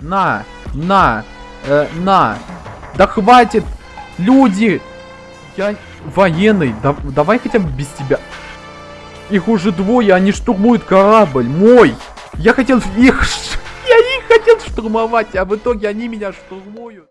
На, на, э, на. Да хватит, люди. Я военный, да, давай хотя бы без тебя. Их уже двое, они штурмуют корабль, мой. Я хотел их, я их хотел штурмовать, а в итоге они меня штурмуют.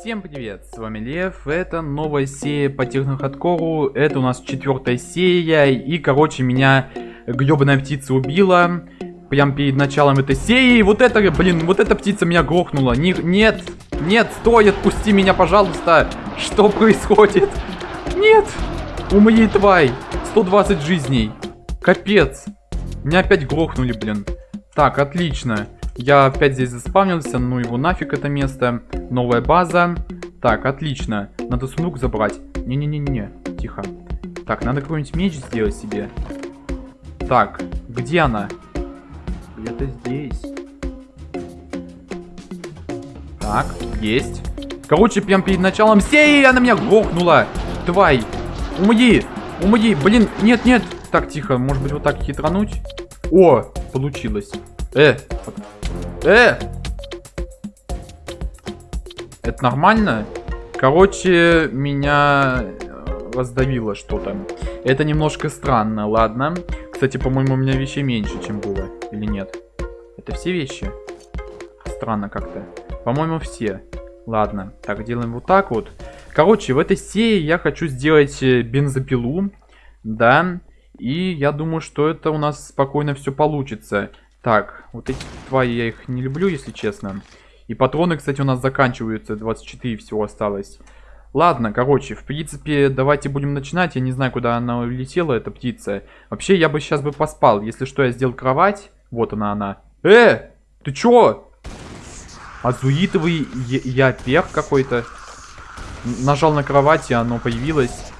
Всем привет, с вами Лев, это новая серия по технохардкору, это у нас четвертая серия, и, короче, меня гребаная птица убила, прям перед началом этой серии, вот это, блин, вот эта птица меня грохнула, Не, нет, нет, стой, отпусти меня, пожалуйста, что происходит? Нет, умри, тварь, 120 жизней, капец, меня опять грохнули, блин, так, отлично. Я опять здесь заспавнился, ну его нафиг это место. Новая база. Так, отлично. Надо сундук забрать. Не-не-не-не, тихо. Так, надо какой-нибудь меч сделать себе. Так, где она? Где-то здесь. Так, есть. Короче, прям перед началом серии она меня грохнула. Тварь. Умри. Умри. Блин, нет, нет. Так, тихо. Может быть, вот так хитрануть? О, получилось. Э, Э! Это нормально? Короче, меня э, раздавило что-то. Это немножко странно, ладно. Кстати, по-моему, у меня вещей меньше, чем было. Или нет? Это все вещи? Странно как-то. По-моему, все. Ладно. Так, делаем вот так вот. Короче, в этой серии я хочу сделать э, бензопилу. Да. И я думаю, что это у нас спокойно все получится. Так, вот эти твари я их не люблю, если честно. И патроны, кстати, у нас заканчиваются. 24 всего осталось. Ладно, короче, в принципе, давайте будем начинать. Я не знаю, куда она улетела, эта птица. Вообще, я бы сейчас бы поспал. Если что, я сделал кровать. Вот она, она. Э! Ты чё? Азуитовый я перх какой-то. Нажал на кровать, и оно появилось.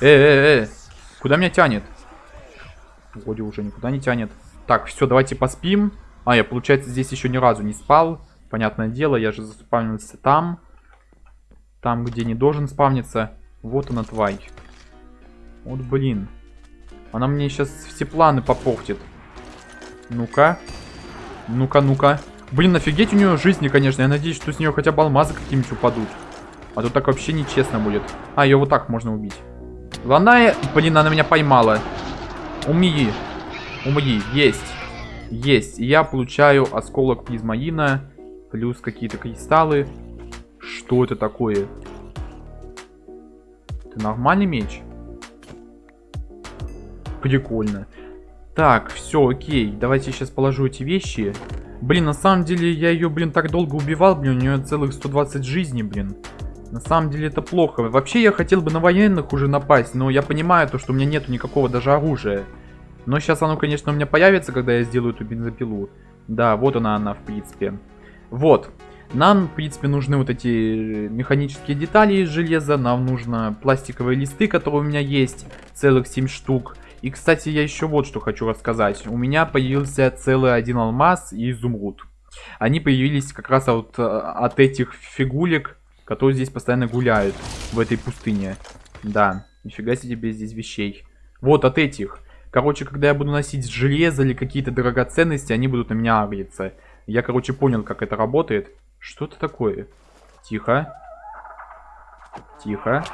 Э, э, э. Куда меня тянет? Вроде уже никуда не тянет. Так, все, давайте поспим. А, я, получается, здесь еще ни разу не спал. Понятное дело, я же заспавнился там. Там, где не должен спавниться. Вот она, тварь. Вот, блин. Она мне сейчас все планы попортит. Ну-ка. Ну-ка, ну-ка. Блин, офигеть у нее жизни, конечно. Я надеюсь, что с нее хотя бы алмазы какие-нибудь упадут. А то так вообще нечестно будет. А, ее вот так можно убить. Главное, блин, она меня поймала. Умеи. Умри, есть. Есть. Я получаю осколок плизмаина. Плюс какие-то кристаллы. Что это такое? Это нормальный меч? Прикольно. Так, все, окей. Давайте сейчас положу эти вещи. Блин, на самом деле я ее, блин, так долго убивал. Блин, у нее целых 120 жизней, блин. На самом деле это плохо. Вообще я хотел бы на военных уже напасть, но я понимаю то, что у меня нету никакого даже оружия. Но сейчас оно, конечно, у меня появится, когда я сделаю эту бензопилу. Да, вот она, она, в принципе. Вот. Нам, в принципе, нужны вот эти механические детали из железа. Нам нужно пластиковые листы, которые у меня есть. Целых 7 штук. И, кстати, я еще вот что хочу рассказать. У меня появился целый один алмаз и изумруд. Они появились как раз от, от этих фигулек, которые здесь постоянно гуляют в этой пустыне. Да, нифига себе здесь вещей. Вот от этих. Короче, когда я буду носить железо или какие-то драгоценности, они будут на меня агриться. Я, короче, понял, как это работает. Что это такое? Тихо. Тихо.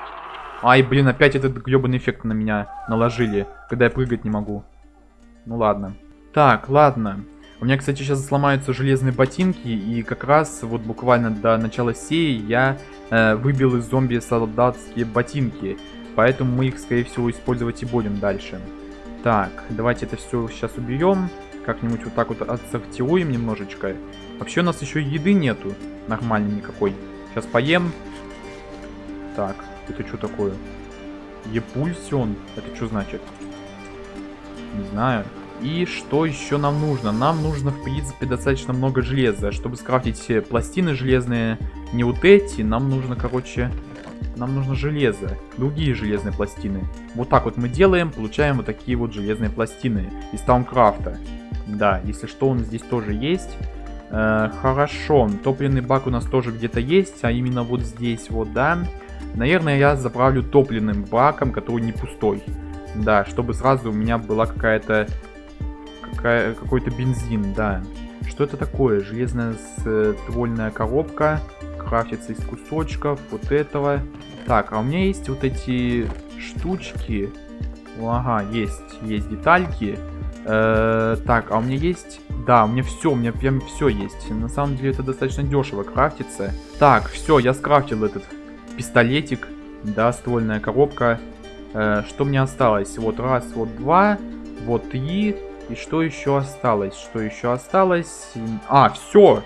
Ай, блин, опять этот гребаный эффект на меня наложили, когда я прыгать не могу. Ну ладно. Так, ладно. У меня, кстати, сейчас сломаются железные ботинки, и как раз вот буквально до начала серии я э, выбил из зомби солдатские ботинки. Поэтому мы их, скорее всего, использовать и будем дальше. Так, давайте это все сейчас уберем. Как-нибудь вот так вот отсортируем немножечко. Вообще у нас еще еды нету. Нормальной никакой. Сейчас поем. Так, это что такое? Епульсион. Это что значит? Не знаю. И что еще нам нужно? Нам нужно, в принципе, достаточно много железа. Чтобы скрафтить пластины железные, не вот эти, нам нужно, короче, нам нужно железо, другие железные пластины. Вот так вот мы делаем, получаем вот такие вот железные пластины из Таункрафта. Да, если что, он здесь тоже есть. Э, хорошо, топливный бак у нас тоже где-то есть, а именно вот здесь вот, да. Наверное, я заправлю топливным баком, который не пустой. Да, чтобы сразу у меня была какая-то какая, какой-то бензин, да. Что это такое? Железная ствольная коробка. Крафтится из кусочков вот этого. Так, а у меня есть вот эти штучки. Ага, есть, есть детальки. Э, так, а у меня есть... Да, у меня все, у меня прям все есть. На самом деле это достаточно дешево крафтится. Так, все, я скрафтил этот пистолетик. Да, ствольная коробка. Э, что мне осталось? Вот раз, вот два, вот три. И что еще осталось? Что еще осталось? А, все!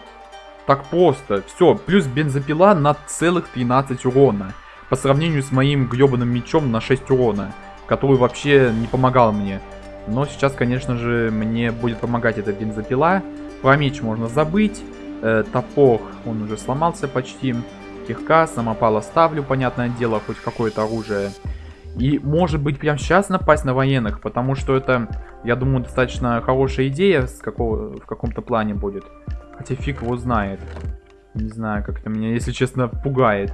Так просто. Все, плюс бензопила на целых 13 урона. По сравнению с моим гребаным мечом на 6 урона. Который вообще не помогал мне. Но сейчас, конечно же, мне будет помогать эта бензопила. Про меч можно забыть. Э, топор, он уже сломался почти. Кирка, самопал ставлю, понятное дело, хоть какое-то оружие. И может быть прямо сейчас напасть на военных, потому что это, я думаю, достаточно хорошая идея с какого, в каком-то плане будет. Хотя фиг его знает. Не знаю, как это меня, если честно, пугает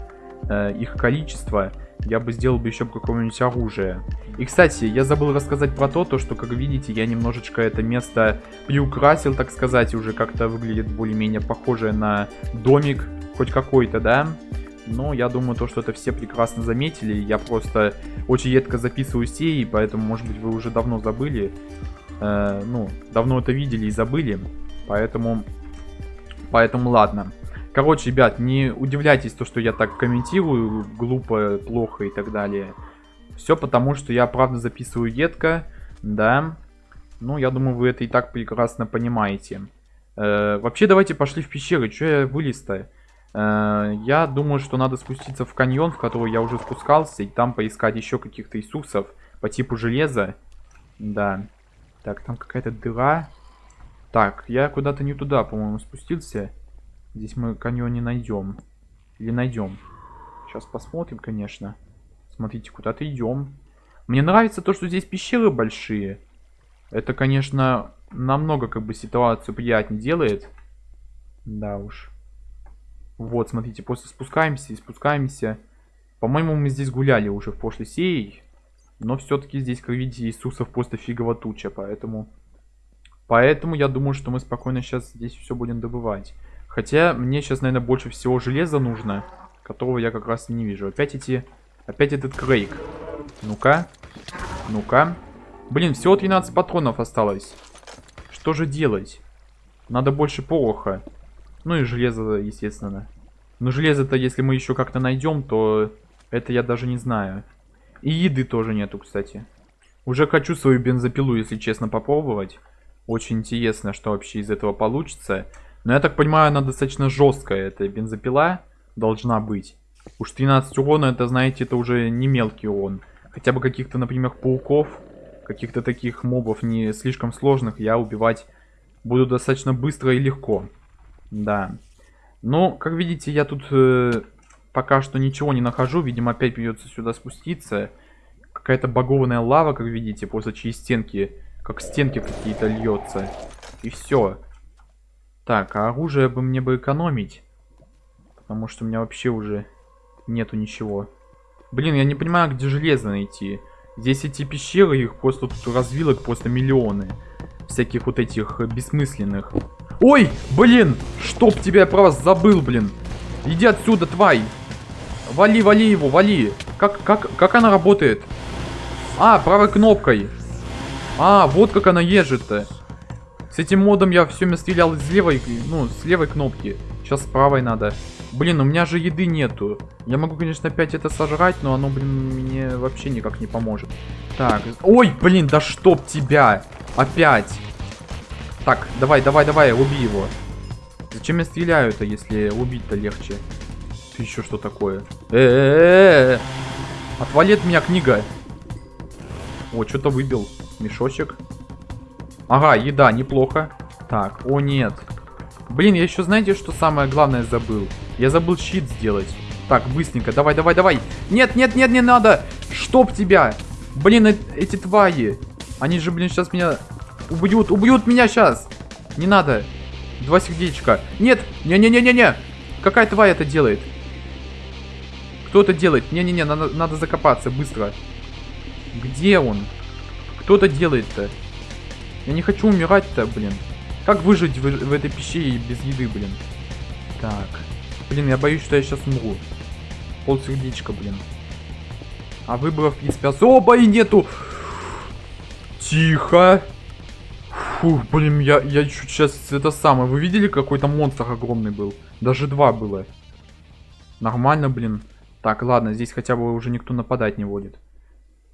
э, их количество. Я бы сделал бы еще какое-нибудь оружие. И, кстати, я забыл рассказать про то, то, что, как видите, я немножечко это место приукрасил, так сказать, уже как-то выглядит более-менее похоже на домик хоть какой-то, да? Но я думаю, то, что это все прекрасно заметили. Я просто очень редко записываю серии, поэтому, может быть, вы уже давно забыли. Э, ну, давно это видели и забыли. Поэтому, поэтому ладно. Короче, ребят, не удивляйтесь, то, что я так комментирую, глупо, плохо и так далее. Все потому, что я правда записываю едко, да. Ну, я думаю, вы это и так прекрасно понимаете. Э, вообще, давайте пошли в пещеры. Че я вылез-то? Э, я думаю, что надо спуститься в каньон, в который я уже спускался, и там поискать еще каких-то иисусов по типу железа. Да. Так, там какая-то дыра. Так, я куда-то не туда, по-моему, спустился. Здесь мы каньон не найдем. Или найдем. Сейчас посмотрим, конечно. Смотрите, куда-то идем. Мне нравится то, что здесь пещеры большие. Это, конечно, намного как бы ситуацию приятнее делает. Да уж. Вот, смотрите, просто спускаемся и спускаемся. По-моему, мы здесь гуляли уже в прошлой серии. Но все-таки здесь, как видите, Иисусов просто фигово туча, поэтому... Поэтому я думаю, что мы спокойно сейчас здесь все будем добывать. Хотя мне сейчас, наверное, больше всего железа нужно, которого я как раз не вижу. Опять эти... Опять этот крейг. Ну-ка. Ну-ка. Блин, всего 13 патронов осталось. Что же делать? Надо больше пороха. Ну и железо, естественно. Но железо-то, если мы еще как-то найдем, то это я даже не знаю. И еды тоже нету, кстати. Уже хочу свою бензопилу, если честно, попробовать. Очень интересно, что вообще из этого получится. Но я так понимаю, она достаточно жесткая, эта бензопила должна быть. Уж 13 урона, это, знаете, это уже не мелкий урон. Хотя бы каких-то, например, пауков, каких-то таких мобов не слишком сложных я убивать буду достаточно быстро и легко. Да. Ну, как видите, я тут э, пока что ничего не нахожу. Видимо, опять придется сюда спуститься. Какая-то багованная лава, как видите, после чьи стенки, как стенки какие-то льется. И все. Так, а оружие бы мне бы экономить. Потому что у меня вообще уже нету ничего. Блин, я не понимаю, где железо найти. Здесь эти пещеры, их просто тут развилок просто миллионы. Всяких вот этих бессмысленных. Ой, блин, чтоб тебя я про вас забыл, блин. Иди отсюда, тварь. Вали, вали его, вали. Как, как, как она работает? А, правой кнопкой. А, вот как она ежит-то. С этим модом я все время стрелял с левой, ну, с левой кнопки. Сейчас с правой надо. Блин, у меня же еды нету. Я могу, конечно, опять это сожрать, но оно, блин, мне вообще никак не поможет. Так, ой, блин, да чтоб тебя. Опять. Так, давай, давай, давай, убей его. Зачем я стреляю-то, если убить-то легче? Ты еще что такое? Э -э -э -э. Отвали от меня книга. О, что-то выбил. Мешочек. Ага, еда, неплохо. Так, о нет. Блин, я еще знаете, что самое главное забыл? Я забыл щит сделать. Так, быстренько, давай, давай, давай. Нет, нет, нет, не надо. Чтоб тебя. Блин, эти твари. Они же, блин, сейчас меня Убьют, убьют меня сейчас. Не надо. Два сердечка. Нет, не-не-не-не-не. Какая тварь это делает? Кто это делает? Не-не-не, надо, надо закопаться быстро. Где он? Кто это делает-то? Я не хочу умирать-то, блин. Как выжить в, в этой пещере без еды, блин? Так. Блин, я боюсь, что я сейчас умру. Пол сердечка, блин. А выборов, принципе, особо и нету. Тихо. Фух, блин, я, я чуть сейчас это самое. Вы видели, какой то монстр огромный был? Даже два было. Нормально, блин. Так, ладно, здесь хотя бы уже никто нападать не будет.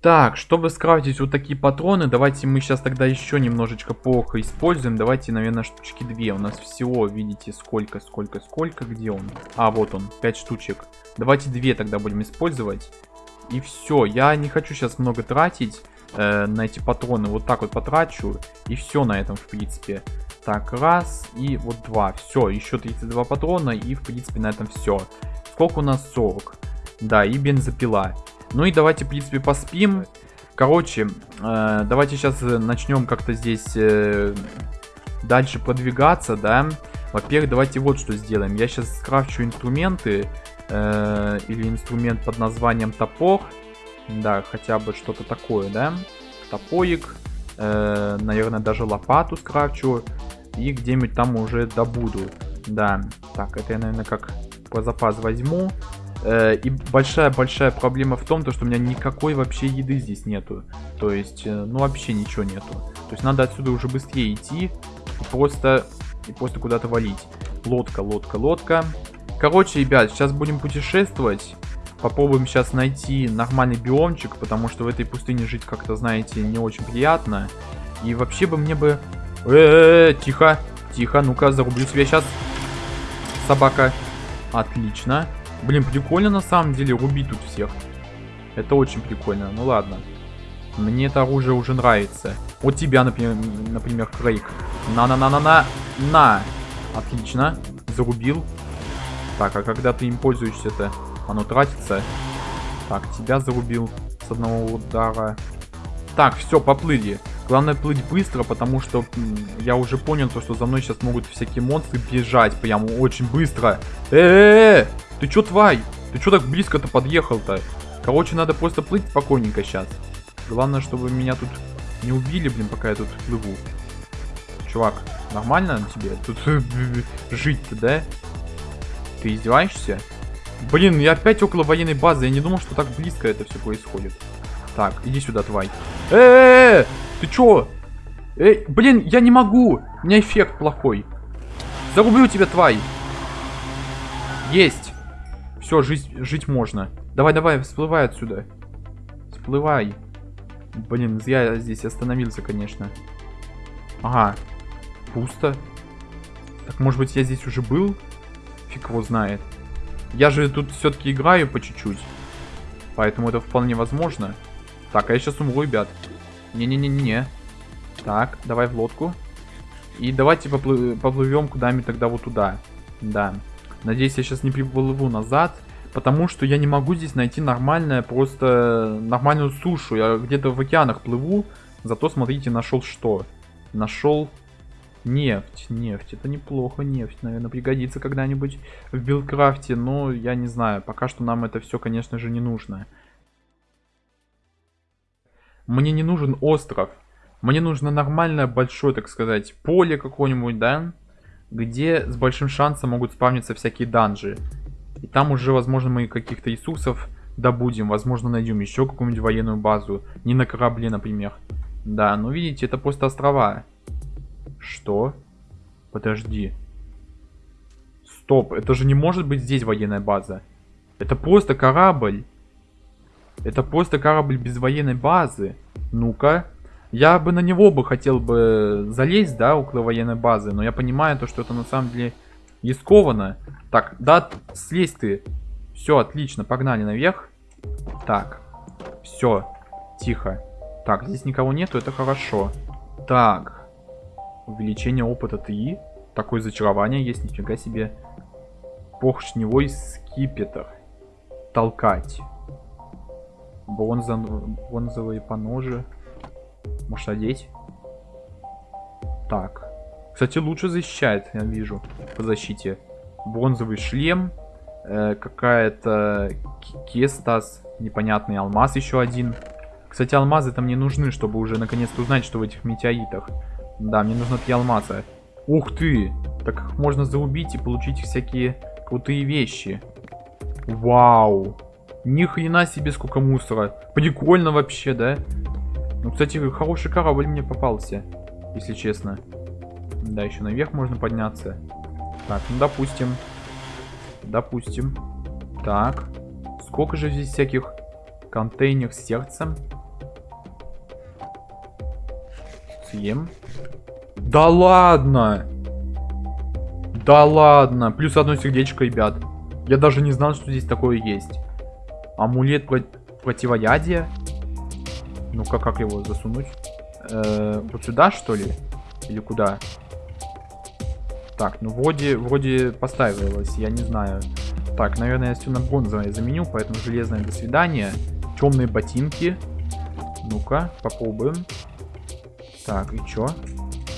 Так, чтобы скрафтить вот такие патроны, давайте мы сейчас тогда еще немножечко плохо используем. Давайте, наверное, штучки две. У нас всего, видите, сколько, сколько, сколько, где он? А, вот он, пять штучек. Давайте две тогда будем использовать. И все, я не хочу сейчас много тратить э, на эти патроны. Вот так вот потрачу, и все на этом, в принципе. Так, раз, и вот два. Все, еще 32 патрона, и, в принципе, на этом все. Сколько у нас? 40. Да, и бензопила. Ну и давайте, в принципе, поспим. Короче, э, давайте сейчас начнем как-то здесь э, дальше продвигаться, да. Во-первых, давайте вот что сделаем. Я сейчас скрафчу инструменты. Э, или инструмент под названием топор. Да, хотя бы что-то такое, да. Топорик. Э, наверное, даже лопату скрафчу. И где-нибудь там уже добуду. Да, так, это я, наверное, как по запас возьму. Э, и большая-большая проблема в том, то, что у меня никакой вообще еды здесь нету. То есть, э, ну вообще ничего нету. То есть надо отсюда уже быстрее идти и просто, и просто куда-то валить. Лодка, лодка, лодка. Короче, ребят, сейчас будем путешествовать. Попробуем сейчас найти нормальный биомчик, потому что в этой пустыне жить как-то, знаете, не очень приятно. И вообще бы мне бы... Э, -э, -э тихо, тихо, ну-ка, зарублю себя сейчас. Собака. Отлично. Блин, прикольно на самом деле рубить тут всех. Это очень прикольно. Ну ладно. Мне это оружие уже нравится. Вот тебя, например, например Крейг. На-на-на-на-на. На. Отлично. Зарубил. Так, а когда ты им пользуешься-то, оно тратится. Так, тебя зарубил с одного удара. Так, все, поплыли. Главное плыть быстро, потому что я уже понял, то, что за мной сейчас могут всякие монстры бежать прям очень быстро. Э, -э, -э! Ты чё, тварь? Ты чё так близко-то подъехал-то? Короче, надо просто плыть спокойненько сейчас. Главное, чтобы меня тут не убили, блин, пока я тут плыву. Чувак, нормально тебе тут жить-то, да? Ты издеваешься? Блин, я опять около военной базы. Я не думал, что так близко это все происходит. Так, иди сюда, тварь. Э, -э, -э, ты чё? Эй, блин, я не могу. У меня эффект плохой. Зарублю тебя, тварь. Есть. Все, жить, жить можно. Давай, давай, всплывай отсюда. Всплывай. Блин, я здесь остановился, конечно. Ага. Пусто. Так, может быть, я здесь уже был? Фиг его знает. Я же тут все-таки играю по чуть-чуть. Поэтому это вполне возможно. Так, а я сейчас умру, ребят. Не-не-не-не-не. Так, давай в лодку. И давайте поплы поплывем куда-нибудь тогда вот туда. Да. Надеюсь, я сейчас не приплыву назад, потому что я не могу здесь найти нормальное, просто нормальную сушу. Я где-то в океанах плыву, зато, смотрите, нашел что? Нашел нефть. Нефть, это неплохо, нефть, наверное, пригодится когда-нибудь в BuildCraft е, но я не знаю, пока что нам это все, конечно же, не нужно. Мне не нужен остров. Мне нужно нормальное большое, так сказать, поле какое-нибудь, да? где с большим шансом могут спавниться всякие данжи. И там уже, возможно, мы каких-то ресурсов добудем. Возможно, найдем еще какую-нибудь военную базу. Не на корабле, например. Да, ну видите, это просто острова. Что? Подожди. Стоп, это же не может быть здесь военная база. Это просто корабль. Это просто корабль без военной базы. Ну-ка. Я бы на него бы хотел бы залезть, да, около военной базы, но я понимаю то, что это на самом деле рискованно. Так, да, слезь ты. Все, отлично, погнали наверх. Так, все, тихо. Так, здесь никого нету, это хорошо. Так, увеличение опыта 3. Такое зачарование есть, нифига себе. Поршневой скипетр. Толкать. Бронза... Бронзовые поножи. Может одеть? Так. Кстати, лучше защищает, я вижу, по защите. Бронзовый шлем. Э, Какая-то кестас. Непонятный алмаз еще один. Кстати, алмазы там не нужны, чтобы уже наконец-то узнать, что в этих метеоритах. Да, мне нужно три алмаза. Ух ты! Так их можно заубить и получить всякие крутые вещи. Вау! Ни хрена себе сколько мусора. Прикольно вообще, да? Ну, кстати, хороший корабль мне попался, если честно. Да, еще наверх можно подняться. Так, ну допустим. Допустим. Так. Сколько же здесь всяких контейнеров с сердцем? Съем. Да ладно! Да ладно! Плюс одно сердечко, ребят. Я даже не знал, что здесь такое есть. Амулет про противоядия? Ну-ка, как его засунуть? -э вот сюда, что ли? Или куда? Так, ну вроде, вроде поставилось, я не знаю. Так, наверное, я все на бронзовое заменю, поэтому железное до свидания. Темные ботинки. Ну-ка, попробуем. Так, и чё?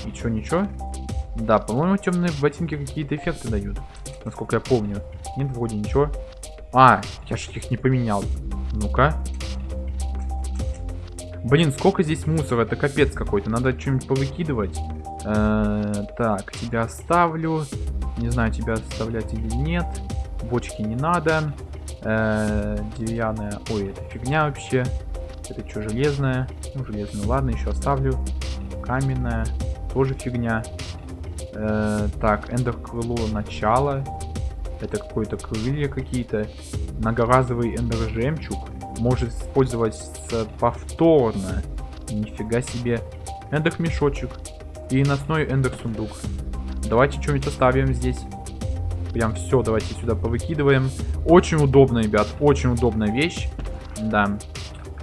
И чё, ничего? Да, по-моему, темные ботинки какие-то эффекты дают. Насколько я помню. Нет, вроде ничего. А, я же их не поменял. Ну-ка. Блин, сколько здесь мусора, это капец какой-то. Надо что-нибудь повыкидывать. Э -э так, тебя оставлю. Не знаю, тебя оставлять или нет. Бочки не надо. Э -э деревянная. Ой, это фигня вообще. Это что, железная? Ну, железная, ладно, еще оставлю. Каменная. Тоже фигня. Э -э так, эндер крыло начало. Это какое-то крылья какие-то. Многоразовый эндер жемчуг. Может использоваться повторно. Нифига себе. Эндер мешочек. И носной эндер сундук. Давайте что-нибудь оставим здесь. Прям все, давайте сюда повыкидываем. Очень удобно, ребят. Очень удобная вещь. Да.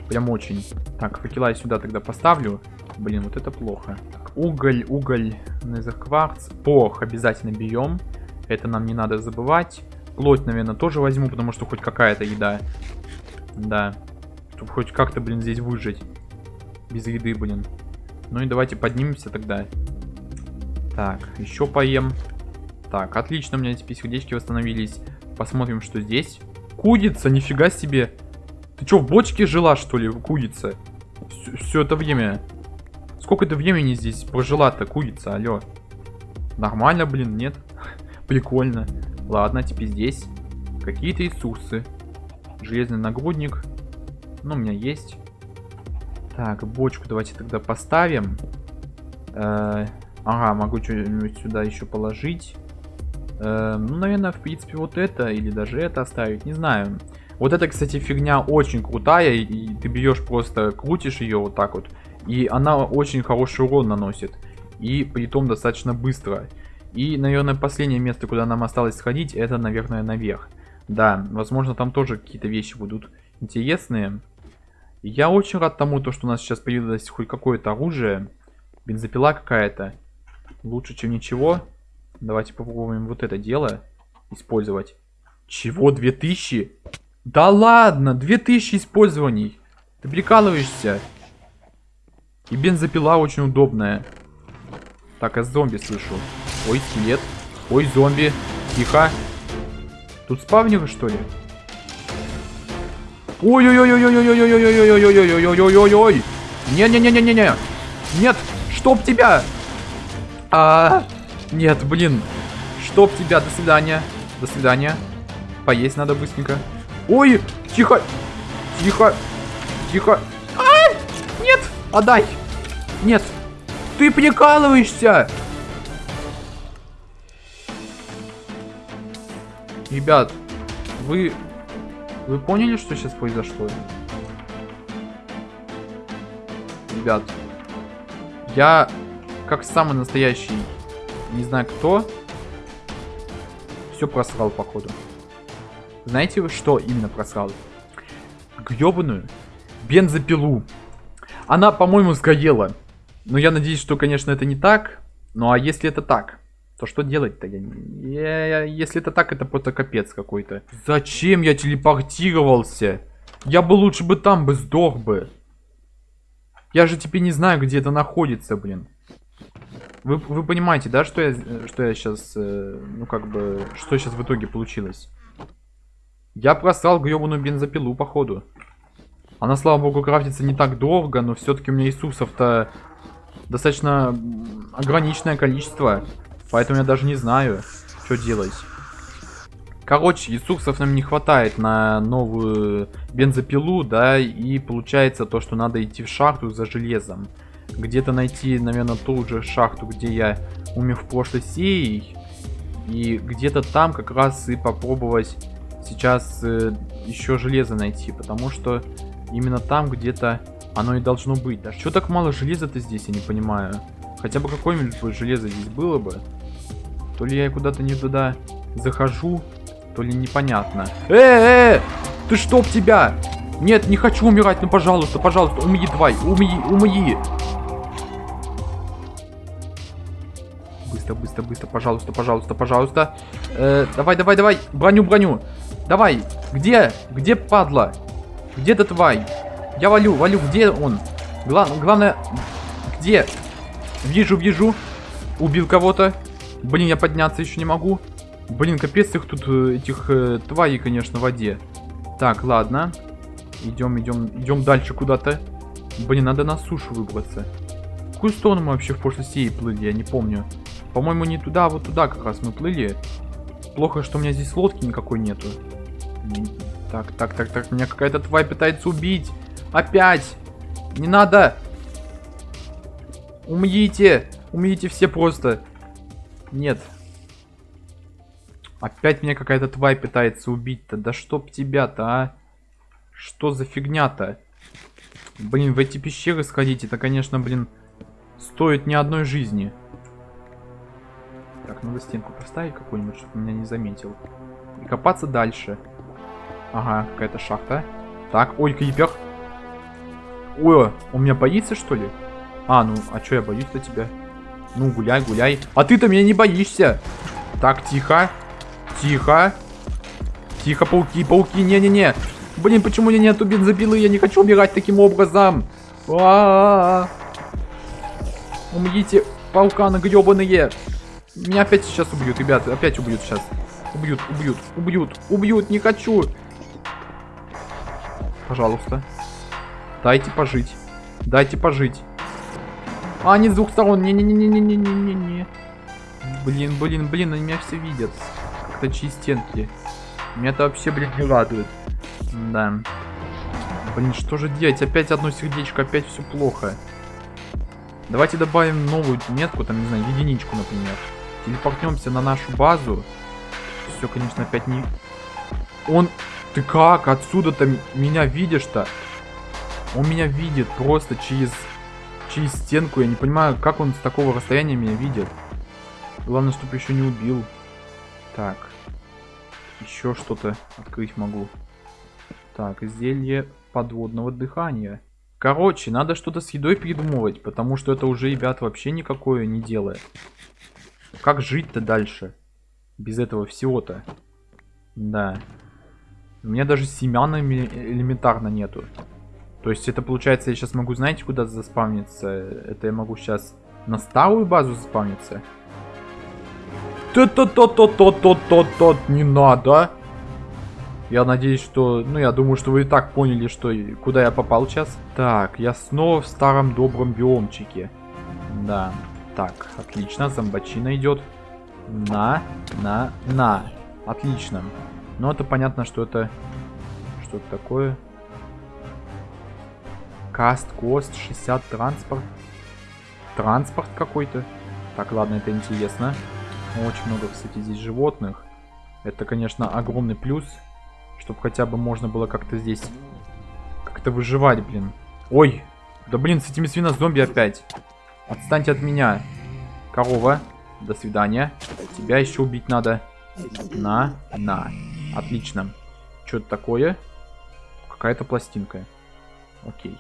Прям очень. Так, факела я сюда тогда поставлю. Блин, вот это плохо. Уголь, уголь, незеркварц. Порох обязательно берем. Это нам не надо забывать. Плоть, наверное, тоже возьму, потому что хоть какая-то еда. Да. Чтобы хоть как-то, блин, здесь выжить. Без еды, блин. Ну и давайте поднимемся тогда. Так, еще поем. Так, отлично, у меня теперь сердечки восстановились. Посмотрим, что здесь. Кудица, нифига себе. Ты что, в бочке жила, что ли, кудица? Все, это время. Сколько ты времени здесь прожила-то, кудица, алло? Нормально, блин, нет? Прикольно. Ладно, теперь здесь. Какие-то ресурсы. Железный нагрудник. Ну, у меня есть. Так, бочку давайте тогда поставим. Э -э ага, могу что-нибудь сюда еще положить. Э ну, наверное, в принципе, вот это или даже это оставить, не знаю. Вот эта, кстати, фигня очень крутая, и ты берешь просто, крутишь ее вот так вот, и она очень хороший урон наносит. И при том достаточно быстро. И, наверное, последнее место, куда нам осталось сходить, это, наверное, наверх. Да, возможно, там тоже какие-то вещи будут интересные. Я очень рад тому, то, что у нас сейчас появилось хоть какое-то оружие. Бензопила какая-то. Лучше, чем ничего. Давайте попробуем вот это дело использовать. Чего? 2000? Да ладно, 2000 использований. Ты прикалываешься? И бензопила очень удобная. Так, я зомби слышу. Ой, скелет. Ой, зомби. Тихо. Тут спавнеры, что ли? Ой-ой-ой-ой-ой-ой-ой-ой-ой-ой-ой-ой-ой-ой-ой. Не-не-не-не-не-не. Нет, чтоб тебя. А, нет, блин. Чтоб тебя. До свидания. До свидания. Поесть надо быстренько. Ой, тихо. Тихо. Тихо. А, нет, отдай. Нет. Ты прикалываешься. Ребят, вы вы поняли, что сейчас произошло? Ребят, я, как самый настоящий, не знаю кто, все просрал, походу. Знаете, что именно просрал? Гребаную бензопилу. Она, по-моему, сгорела. Но я надеюсь, что, конечно, это не так. Ну а если это так? То что делать-то? Я, я, если это так, это просто капец какой-то. Зачем я телепортировался? Я бы лучше бы там бы сдох бы. Я же теперь не знаю, где это находится, блин. Вы, вы понимаете, да, что я, что я сейчас, э, ну как бы, что сейчас в итоге получилось? Я просрал гребаную бензопилу, походу. Она, слава богу, крафтится не так долго, но все-таки у меня ресурсов-то достаточно ограниченное количество. Поэтому я даже не знаю, что делать. Короче, ресурсов нам не хватает на новую бензопилу, да, и получается то, что надо идти в шахту за железом. Где-то найти, наверное, ту же шахту, где я умер в прошлой серии. И где-то там как раз и попробовать сейчас э, еще железо найти, потому что именно там где-то оно и должно быть. Да что так мало железа-то здесь, я не понимаю. Хотя бы какое-нибудь железо здесь было бы. То ли я куда-то не туда захожу, то ли непонятно. Э, э, ты чтоб тебя! Нет, не хочу умирать, ну пожалуйста, пожалуйста, умри давай, умри, умри. Быстро, быстро, быстро, пожалуйста, пожалуйста, пожалуйста. Э, давай, давай, давай, броню, броню. Давай, где, где падла? Где ты тварь? Я валю, валю, где он? Гла главное, где? Вижу, вижу. Убил кого-то. Блин, я подняться еще не могу. Блин, капец их тут, э, этих э, тварей, конечно, в воде. Так, ладно. Идем, идем, идем дальше куда-то. Блин, надо на сушу выбраться. В какую сторону мы вообще в прошлой серии плыли, я не помню. По-моему, не туда, а вот туда как раз мы плыли. Плохо, что у меня здесь лодки никакой нету. Так, так, так, так, меня какая-то тварь пытается убить. Опять! Не надо! Умрите! Умрите все просто. Нет, Опять меня какая-то тварь пытается убить-то. Да чтоб тебя-то, а? Что за фигня-то? Блин, в эти пещеры сходить, это, конечно, блин, стоит ни одной жизни. Так, надо стенку поставить какую-нибудь, чтобы меня не заметил. И копаться дальше. Ага, какая-то шахта. Так, ой, крипер. Ой, он меня боится, что ли? А, ну, а что я боюсь-то тебя? Ну, гуляй, гуляй. А ты-то меня не боишься. Так, тихо. Тихо. Тихо, пауки, пауки, не-не-не. Блин, почему меня нету бензопилы? Я не хочу убирать таким образом. А -а -а. Умрите, пауканы гребаные. Меня опять сейчас убьют, ребята. Опять убьют сейчас. Убьют, убьют, убьют, убьют. Не хочу. Пожалуйста. Дайте пожить. Дайте пожить. А, они с двух сторон. Не-не-не-не-не-не-не-не. Блин, блин, блин, они меня все видят точи стенки. Меня это вообще, блин, не радует. Да. Блин, что же делать? Опять одно сердечко, опять все плохо. Давайте добавим новую метку, там, не знаю, единичку, например. Телепортнемся на нашу базу. Все, конечно, опять не... Он... Ты как? Отсюда-то меня видишь-то? Он меня видит просто через... Через стенку. Я не понимаю, как он с такого расстояния меня видит. Главное, чтобы еще не убил. Так. Еще что-то открыть могу. Так, изделие подводного дыхания. Короче, надо что-то с едой придумывать, потому что это уже, ребят, вообще никакое не делает. Как жить-то дальше? Без этого всего-то. Да. У меня даже семян элементарно нету. То есть это получается, я сейчас могу, знаете, куда заспавниться? Это я могу сейчас на старую базу заспавниться. То-то-то-то-то-то-то, не надо. Я надеюсь, что... Ну, я думаю, что вы и так поняли, что куда я попал сейчас. Так, я снова в старом добром биомчике. Да. Так, отлично, зомбачина идет. На, на, на. Отлично. Ну, это понятно, что это... Что это такое? Каст, кост, 60, транспорт. Транспорт какой-то. Так, ладно, это интересно. Очень много, кстати, здесь животных. Это, конечно, огромный плюс. Чтобы хотя бы можно было как-то здесь... Как-то выживать, блин. Ой! Да блин, с этими свинозомби опять. Отстаньте от меня. Корова. До свидания. Тебя еще убить надо. На, на. Отлично. Что это такое? Какая-то пластинка. Окей.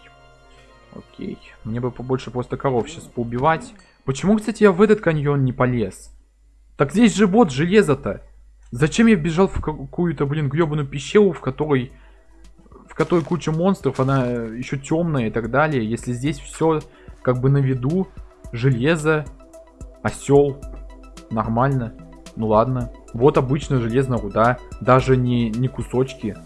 Окей. Мне бы побольше просто коров сейчас поубивать. Почему, кстати, я в этот каньон не полез? Так здесь же вот железо-то. Зачем я бежал в какую-то, блин, гребаную пещеру, в которой... В которой куча монстров, она еще темная и так далее. Если здесь все как бы на виду. Железо, осел. Нормально. Ну ладно. Вот обычная железная руда. Даже не, не кусочки.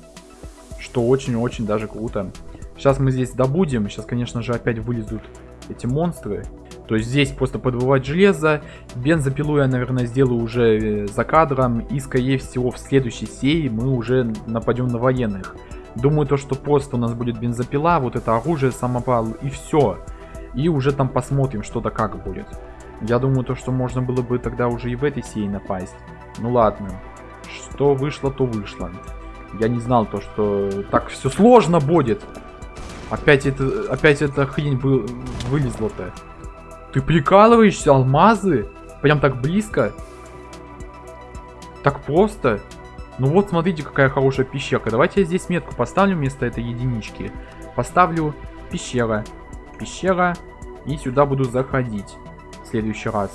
Что очень-очень даже круто. Сейчас мы здесь добудем. Сейчас, конечно же, опять вылезут эти монстры. То есть здесь просто подбывать железо. Бензопилу я, наверное, сделаю уже э, за кадром. И, скорее всего, в следующей серии мы уже нападем на военных. Думаю, то, что просто у нас будет бензопила, вот это оружие, самопал и все. И уже там посмотрим, что да как будет. Я думаю, то, что можно было бы тогда уже и в этой серии напасть. Ну ладно. Что вышло, то вышло. Я не знал то, что так все сложно будет. Опять это, опять эта хрень вы, вылезла-то. Ты прикалываешься, алмазы? Прям так близко? Так просто? Ну вот, смотрите, какая хорошая пещерка. Давайте я здесь метку поставлю вместо этой единички. Поставлю пещера. Пещера. И сюда буду заходить. В следующий раз.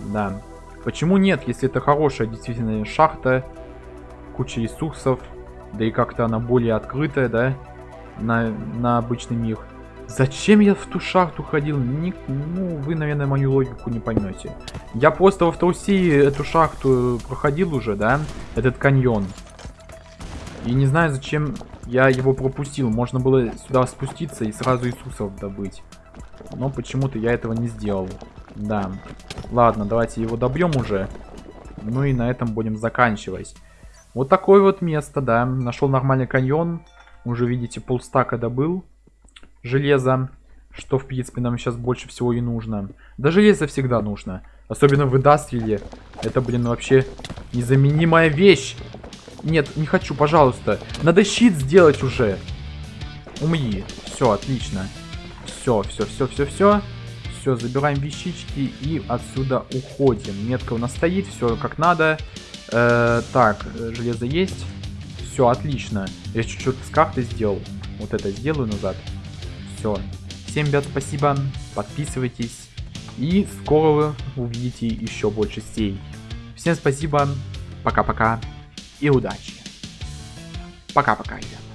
Да. Почему нет, если это хорошая действительно шахта. Куча ресурсов. Да и как-то она более открытая, да? На, на обычный мир. Зачем я в ту шахту ходил? Не, ну, вы, наверное, мою логику не поймете. Я просто во Вторсии эту шахту проходил уже, да? Этот каньон. И не знаю, зачем я его пропустил. Можно было сюда спуститься и сразу Иисусов добыть. Но почему-то я этого не сделал. Да. Ладно, давайте его добьем уже. Ну и на этом будем заканчивать. Вот такое вот место, да. Нашел нормальный каньон. Уже, видите, полстака добыл железо, что, в принципе, нам сейчас больше всего и нужно. Да железо всегда нужно. Особенно в индастрии. Это, блин, вообще незаменимая вещь. Нет, не хочу, пожалуйста. Надо щит сделать уже. Умри. Все, отлично. Все, все, все, все, все. Все, забираем вещички и отсюда уходим. Метка у нас стоит, все как надо. Э, так, железо есть. Все, отлично. Я чуть-чуть с карты сделал. Вот это сделаю назад. Все. Всем, ребят, спасибо. Подписывайтесь. И скоро вы увидите еще больше сей. Всем спасибо. Пока-пока. И удачи. Пока-пока, ребят.